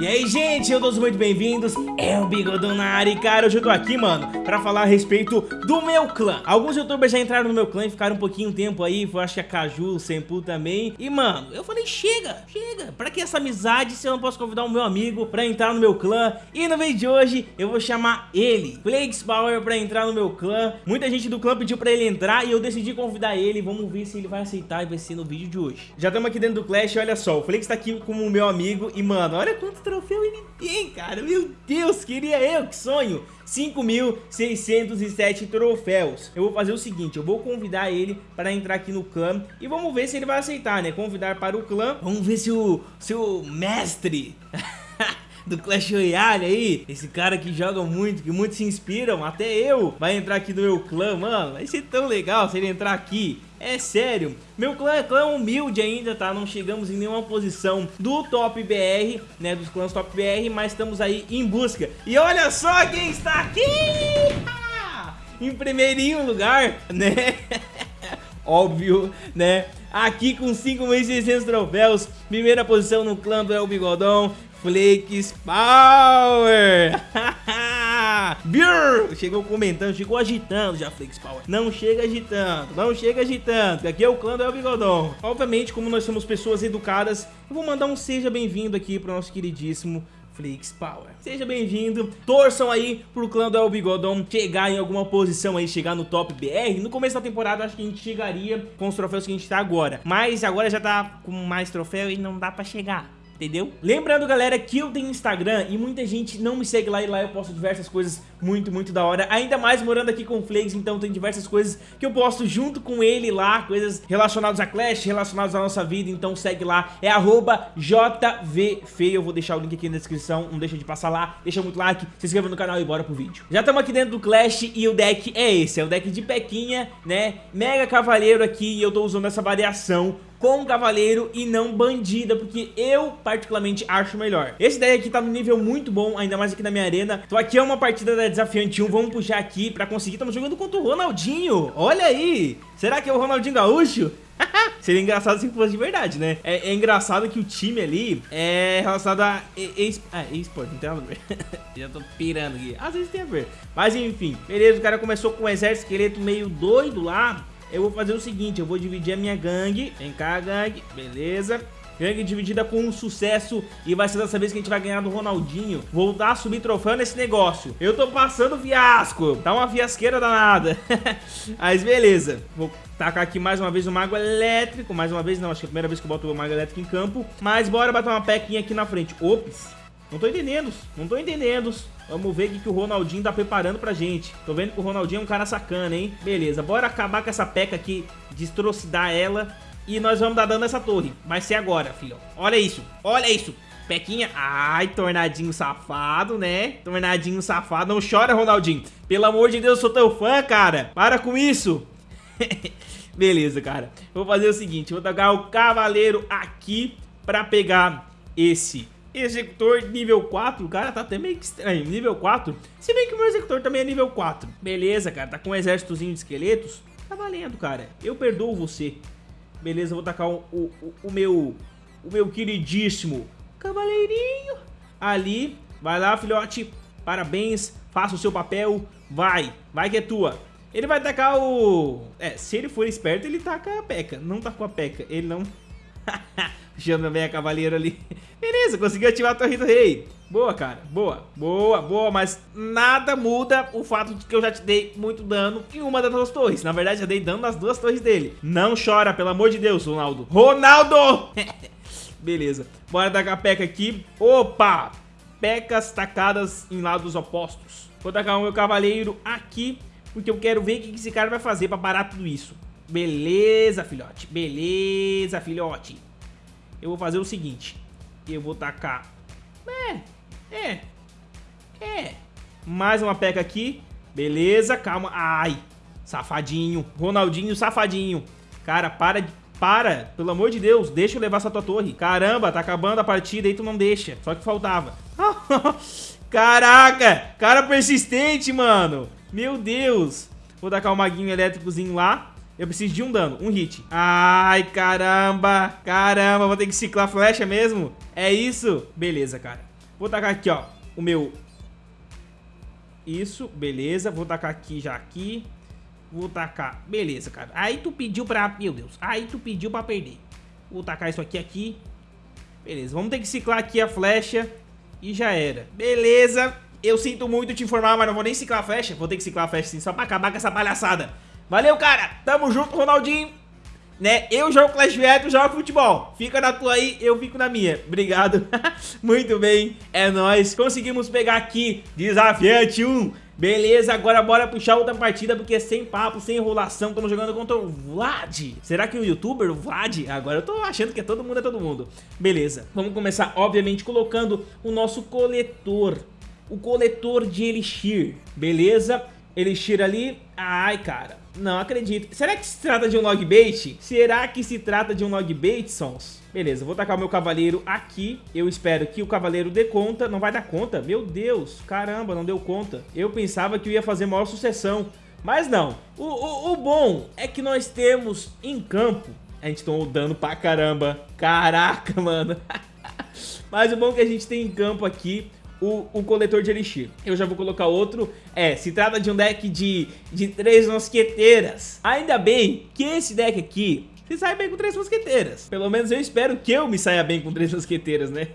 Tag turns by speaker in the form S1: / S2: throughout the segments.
S1: E aí, gente, eu todos muito bem-vindos, é o Bigodão na área e, cara, hoje eu tô aqui, mano, pra falar a respeito do meu clã. Alguns youtubers já entraram no meu clã e ficaram um pouquinho tempo aí, foi acho que a Caju, o Sempu também. E, mano, eu falei, chega, chega, pra que essa amizade se eu não posso convidar o meu amigo pra entrar no meu clã? E no vídeo de hoje, eu vou chamar ele, Flakes Power, pra entrar no meu clã. Muita gente do clã pediu pra ele entrar e eu decidi convidar ele, vamos ver se ele vai aceitar e vai ser no vídeo de hoje. Já estamos aqui dentro do Clash, olha só, o Flakes tá aqui como meu amigo e, mano, olha quanto troféu ele tem, cara. Meu Deus, queria eu, que sonho. 5.607 troféus. Eu vou fazer o seguinte, eu vou convidar ele para entrar aqui no clã e vamos ver se ele vai aceitar, né? Convidar para o clã. Vamos ver se o seu mestre do Clash Royale aí, esse cara que joga muito, que muitos se inspiram, até eu, vai entrar aqui no meu clã, mano. Vai ser tão legal se ele entrar aqui. É sério, meu clã é clã humilde ainda, tá? Não chegamos em nenhuma posição do top BR, né? Dos clãs top BR, mas estamos aí em busca. E olha só quem está aqui! em primeirinho lugar, né? Óbvio, né? Aqui com 5.600 troféus, primeira posição no clã do El Bigodão, Flakes Power! Brrr, chegou comentando, chegou agitando já Flix Power. Não chega agitando, não chega agitando. Aqui é o clã do El Bigodon. Obviamente, como nós somos pessoas educadas, eu vou mandar um seja bem-vindo aqui pro nosso queridíssimo Flix Power. Seja bem-vindo, torçam aí pro clã do El Bigodon chegar em alguma posição aí, chegar no top BR. No começo da temporada acho que a gente chegaria com os troféus que a gente tá agora. Mas agora já tá com mais troféu e não dá pra chegar entendeu? Lembrando, galera, que eu tenho Instagram e muita gente não me segue lá e lá eu posto diversas coisas muito, muito da hora. Ainda mais morando aqui com o Flakes, então tem diversas coisas que eu posto junto com ele lá, coisas relacionadas a Clash, relacionadas à nossa vida, então segue lá, é arroba JVFeio, eu vou deixar o link aqui na descrição, não deixa de passar lá, deixa muito like, se inscreva no canal e bora pro vídeo. Já estamos aqui dentro do Clash e o deck é esse, é o deck de Pequinha, né, Mega Cavaleiro aqui e eu tô usando essa variação com cavaleiro e não bandida, porque eu particularmente acho melhor. Esse daí aqui tá no nível muito bom, ainda mais aqui na minha arena. Então aqui é uma partida da Desafiante 1, vamos puxar aqui pra conseguir. Estamos jogando contra o Ronaldinho, olha aí. Será que é o Ronaldinho Gaúcho? Seria engraçado se fosse de verdade, né? É, é, engraçado que o time ali é relacionado a ah, eSport, não tem nada a ver. Já tô pirando aqui. Às vezes tem a ver. Mas enfim, beleza, o cara começou com um exército esqueleto meio doido lá eu vou fazer o seguinte, eu vou dividir a minha gangue. Vem cá, gangue. Beleza. Gangue dividida com um sucesso e vai ser dessa vez que a gente vai ganhar do Ronaldinho. Voltar a subir troféu nesse negócio. Eu tô passando fiasco. Tá uma fiasqueira danada. Mas beleza. Vou tacar aqui mais uma vez o Mago Elétrico. Mais uma vez não, acho que é a primeira vez que eu boto o Mago Elétrico em campo. Mas bora bater uma pequinha aqui na frente. Ops. Não tô entendendo, não tô entendendo. Vamos ver o que o Ronaldinho tá preparando pra gente. Tô vendo que o Ronaldinho é um cara sacana, hein? Beleza, bora acabar com essa peca aqui, destrocidar ela. E nós vamos dar dano nessa torre. Vai ser agora, filho. Olha isso, olha isso. Pequinha, ai, tornadinho safado, né? Tornadinho safado, não chora, Ronaldinho. Pelo amor de Deus, eu sou teu fã, cara. Para com isso. Beleza, cara. Vou fazer o seguinte, vou tacar o cavaleiro aqui pra pegar esse Executor nível 4, cara, tá até meio estranho. Nível 4, se bem que o meu executor também é nível 4. Beleza, cara, tá com um exércitozinho de esqueletos. Tá valendo, cara. Eu perdoo você. Beleza, vou tacar o, o, o meu o meu queridíssimo cavaleirinho ali. Vai lá, filhote. Parabéns, faça o seu papel. Vai, vai que é tua. Ele vai tacar o... É, se ele for esperto, ele taca a peca. Não tá com a peca, ele não... Chama bem a cavaleiro ali. Beleza, conseguiu ativar a torre do rei. Boa, cara. Boa, boa, boa. Mas nada muda o fato de que eu já te dei muito dano em uma das duas torres. Na verdade, já dei dano nas duas torres dele. Não chora, pelo amor de Deus, Ronaldo. Ronaldo! Beleza. Bora dar a peca aqui. Opa! Pecas tacadas em lados opostos. Vou tacar o meu cavaleiro aqui, porque eu quero ver o que esse cara vai fazer pra parar tudo isso. Beleza, filhote. Beleza, filhote eu vou fazer o seguinte. Eu vou tacar... É, é, é. Mais uma peca aqui. Beleza, calma. Ai, safadinho. Ronaldinho, safadinho. Cara, para de... Para, pelo amor de Deus, deixa eu levar essa tua torre. Caramba, tá acabando a partida e tu não deixa. Só que faltava. Caraca, cara persistente, mano. Meu Deus. Vou tacar o maguinho elétricozinho lá. Eu preciso de um dano, um hit. Ai, caramba. Caramba, vou ter que ciclar flecha mesmo? É isso? Beleza, cara. Vou tacar aqui, ó, o meu... Isso, beleza. Vou tacar aqui já aqui. Vou tacar... Beleza, cara. Aí tu pediu pra... Meu Deus. Aí tu pediu pra perder. Vou tacar isso aqui aqui. Beleza. Vamos ter que ciclar aqui a flecha. E já era. Beleza. Eu sinto muito te informar, mas não vou nem ciclar a flecha. Vou ter que ciclar a flecha sim, só pra acabar com essa palhaçada. Valeu, cara. Tamo junto, Ronaldinho. Né? Eu jogo Clash Royale, tu joga futebol. Fica na tua aí, eu fico na minha. Obrigado. muito bem. É nóis. Conseguimos pegar aqui Desafiante 1. Beleza, agora bora puxar outra partida porque sem papo, sem enrolação, estamos jogando contra o Vlad. Será que o youtuber, o Vlad? Agora eu tô achando que é todo mundo, é todo mundo. Beleza, vamos começar obviamente colocando o nosso coletor, o coletor de Elixir, beleza? Elixir ali, ai cara, não acredito. Será que se trata de um log bait? Será que se trata de um log bait, Sons? Beleza, vou tacar o meu cavaleiro aqui. Eu espero que o cavaleiro dê conta. Não vai dar conta? Meu Deus, caramba, não deu conta. Eu pensava que eu ia fazer maior sucessão. Mas não. O, o, o bom é que nós temos em campo... A gente tomou dano pra caramba. Caraca, mano. Mas o bom é que a gente tem em campo aqui o, o coletor de elixir. Eu já vou colocar outro. É, se trata de um deck de, de três mosqueteiras. Ainda bem que esse deck aqui se sai bem com três mosqueteiras. Pelo menos eu espero que eu me saia bem com três mosqueteiras, né?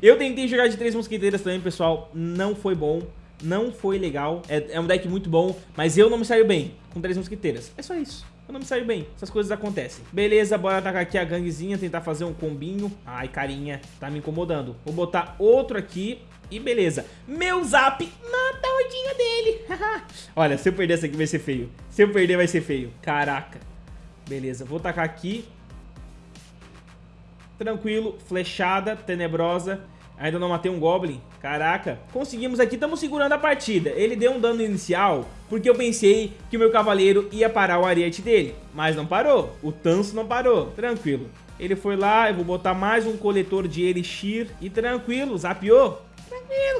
S1: Eu tentei jogar de três mosqueteiras também, pessoal. Não foi bom. Não foi legal. É, é um deck muito bom, mas eu não me saio bem com três mosqueteiras. É só isso. Eu não me saio bem. Essas coisas acontecem. Beleza, bora atacar aqui a ganguezinha, tentar fazer um combinho. Ai, carinha, tá me incomodando. Vou botar outro aqui e beleza. Meu zap mata a dele. Olha, se eu perder essa aqui vai ser feio. Se eu perder vai ser feio. Caraca. Beleza, vou tacar aqui. Tranquilo, flechada, tenebrosa. Ainda não matei um Goblin. Caraca. Conseguimos aqui, estamos segurando a partida. Ele deu um dano inicial porque eu pensei que o meu cavaleiro ia parar o ariete dele. Mas não parou. O Tanso não parou. Tranquilo. Ele foi lá, eu vou botar mais um coletor de Elixir. E tranquilo, zapiou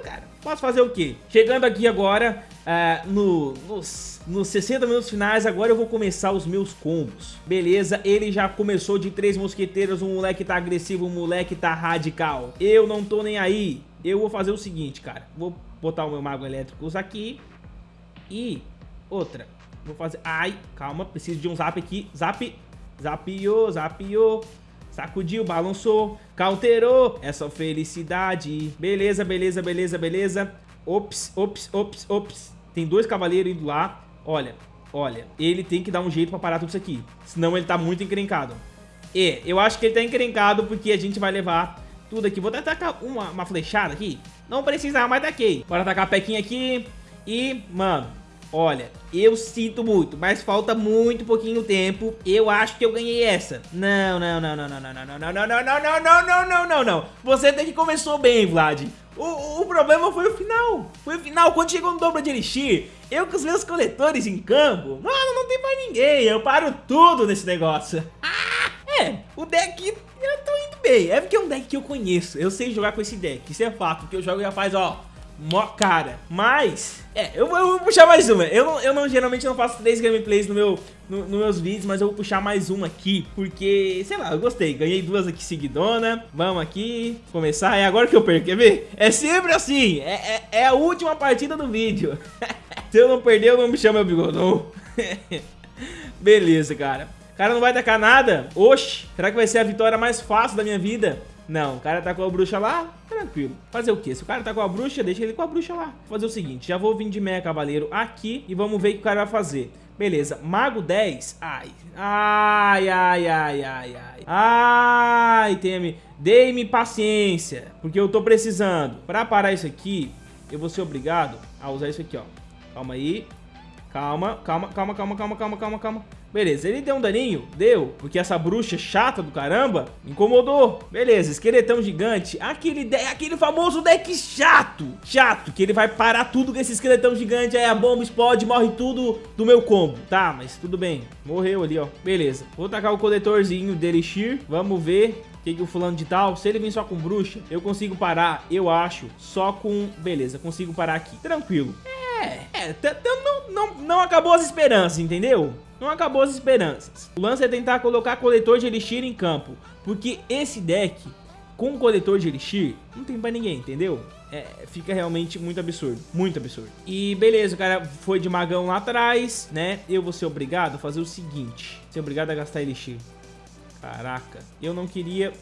S1: cara. Posso fazer o quê? Chegando aqui agora, uh, no, nos, nos 60 minutos finais, agora eu vou começar os meus combos. Beleza, ele já começou de três mosqueteiros, um moleque tá agressivo, um moleque tá radical. Eu não tô nem aí. Eu vou fazer o seguinte, cara. Vou botar o meu mago elétrico aqui. E outra. Vou fazer... Ai, calma, preciso de um zap aqui. Zap, zapiou, zapiou. Sacudiu, balançou, cauterou essa felicidade. Beleza, beleza, beleza, beleza. Ops, ops, ops, ops. Tem dois cavaleiros indo lá. Olha, olha, ele tem que dar um jeito pra parar tudo isso aqui. Senão ele tá muito encrencado. E eu acho que ele tá encrencado porque a gente vai levar tudo aqui. Vou até atacar uma, uma flechada aqui. Não precisava, mas taquei. Bora atacar a pequinha aqui. E, mano, Olha, eu sinto muito, mas falta muito pouquinho tempo. Eu acho que eu ganhei essa. Não, não, não, não, não, não, não, não, não, não, não, não, não, não, não, não. Você até que começou bem, Vlad. O, o problema foi o final. Foi o final, quando chegou no dobro de Elixir, eu com os meus coletores em campo, mano, não tem mais ninguém. Eu paro tudo nesse negócio. Ah, é, o deck, eu tô indo bem. É porque é um deck que eu conheço. Eu sei jogar com esse deck, isso é fato. Porque eu jogo já faz, ó mó cara. Mas, é, eu, eu, vou puxar mais uma. Eu, não, eu não geralmente não faço três gameplays no meu, no, meus vídeos, mas eu vou puxar mais uma aqui, porque, sei lá, eu gostei. Ganhei duas aqui seguidona. Vamos aqui, começar. É agora que eu perco, quer ver? É sempre assim, é, é, é a última partida do vídeo. Se eu não perder, eu não me chamo meu bigodão. Beleza, cara. O cara não vai tacar nada? Oxi, será que vai ser a vitória mais fácil da minha vida? Não, o cara tá com a bruxa lá, tranquilo. Fazer o quê? Se o cara tá com a bruxa, deixa ele com a bruxa lá. Vou fazer o seguinte, já vou vir de meia cavaleiro aqui e vamos ver o que o cara vai fazer. Beleza, mago 10. Ai, ai, ai, ai, ai, ai. Ai, Temi, dei-me paciência, porque eu tô precisando. Pra parar isso aqui, eu vou ser obrigado a usar isso aqui, ó. Calma aí. Calma, calma, calma, calma, calma, calma, calma, calma. Beleza, ele deu um daninho? Deu, porque essa bruxa chata do caramba incomodou. Beleza, esqueletão gigante. Aquele, de... aquele famoso deck chato. Chato, que ele vai parar tudo com esse esqueletão gigante. Aí a bomba explode, morre tudo do meu combo. Tá, mas tudo bem. Morreu ali, ó. Beleza, vou tacar o coletorzinho de Elixir. Vamos ver que, que o fulano de tal, se ele vir só com bruxa, eu consigo parar, eu acho, só com... Beleza, consigo parar aqui. Tranquilo. É, é, não, não, não acabou as esperanças, entendeu? Não acabou as esperanças. O lance é tentar colocar coletor de elixir em campo, porque esse deck com coletor de Elixir, não tem pra ninguém, entendeu? É, fica realmente muito absurdo, muito absurdo. E beleza, o cara foi de magão lá atrás, né? Eu vou ser obrigado a fazer o seguinte, ser obrigado a gastar Elixir. Caraca, eu não queria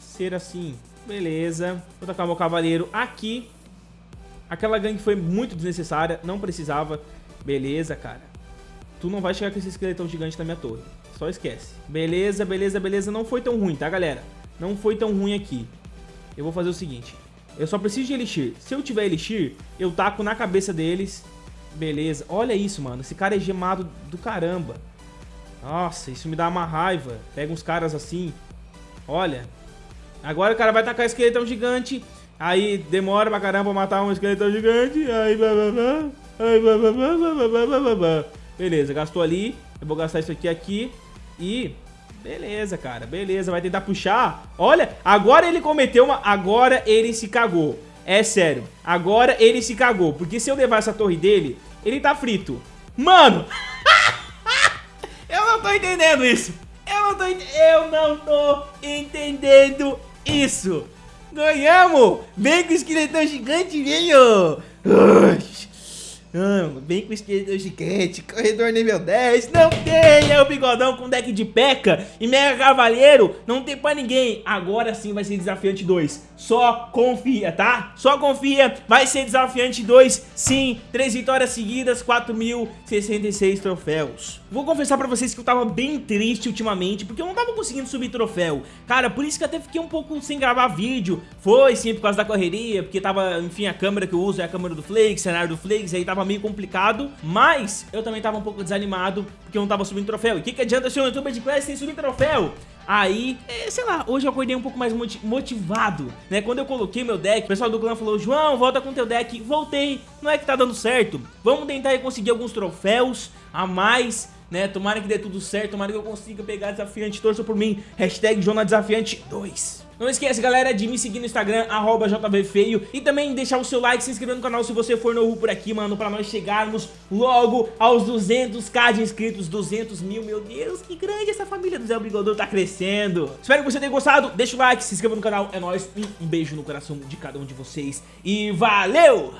S1: ser assim. Beleza, vou tacar meu cavaleiro aqui. Aquela gangue foi muito desnecessária, não precisava. Beleza, cara. Tu não vai chegar com esse esqueletão gigante na minha torre. Só esquece. Beleza, beleza, beleza. Não foi tão ruim, tá, galera? Não foi tão ruim aqui. Eu vou fazer o seguinte. Eu só preciso de Elixir. Se eu tiver Elixir, eu taco na cabeça deles. Beleza. Olha isso, mano. Esse cara é gemado do caramba. Nossa, isso me dá uma raiva. Pega uns caras assim. Olha. Agora o cara vai tacar esqueletão gigante. Aí demora pra caramba matar um esqueletão gigante. Aí blá blá blá. Aí blá blá blá blá blá blá blá blá. Beleza, gastou ali. Eu vou gastar isso aqui aqui. E... Beleza, cara. Beleza, vai tentar puxar. Olha, agora ele cometeu uma... Agora ele se cagou. É sério. Agora ele se cagou. Porque se eu levar essa torre dele, ele tá frito. Mano! eu não tô entendendo isso. Eu não tô, eu não tô entendendo isso. Ganhamos! Vem com o esqueletão gigante, venho! Não, vem com esquerda gigante, corredor nível 10, não tem, é o bigodão com deck de peca e mega cavaleiro, não tem pra ninguém. Agora sim vai ser desafiante 2, só confia, tá? Só confia, vai ser desafiante 2, sim, 3 vitórias seguidas, 4.066 troféus. Vou confessar pra vocês que eu tava bem triste ultimamente, porque eu não tava conseguindo subir troféu. Cara, por isso que até fiquei um pouco sem gravar vídeo, foi sim por causa da correria, porque tava, enfim, a câmera que eu uso é a câmera do Flakes, cenário do Flakes, aí tava tava meio complicado, mas eu também tava um pouco desanimado porque eu não tava subindo troféu. E o que, que adianta ser um youtuber de classe sem subir troféu? Aí, é, sei lá, hoje eu acordei um pouco mais motivado, né? Quando eu coloquei meu deck, o pessoal do clã falou, João, volta com teu deck. Voltei, não é que tá dando certo. Vamos tentar conseguir alguns troféus a mais, né? Tomara que dê tudo certo, tomara que eu consiga pegar desafiante. Torça por mim, hashtag Desafiante 2. Não esquece, galera, de me seguir no Instagram, arroba JVFeio E também deixar o seu like, se inscrever no canal se você for novo por aqui, mano Pra nós chegarmos logo aos 200k de inscritos 200 mil, meu Deus, que grande essa família do Zé Brigador tá crescendo Espero que você tenha gostado, deixa o like, se inscreva no canal É nóis, um beijo no coração de cada um de vocês E valeu!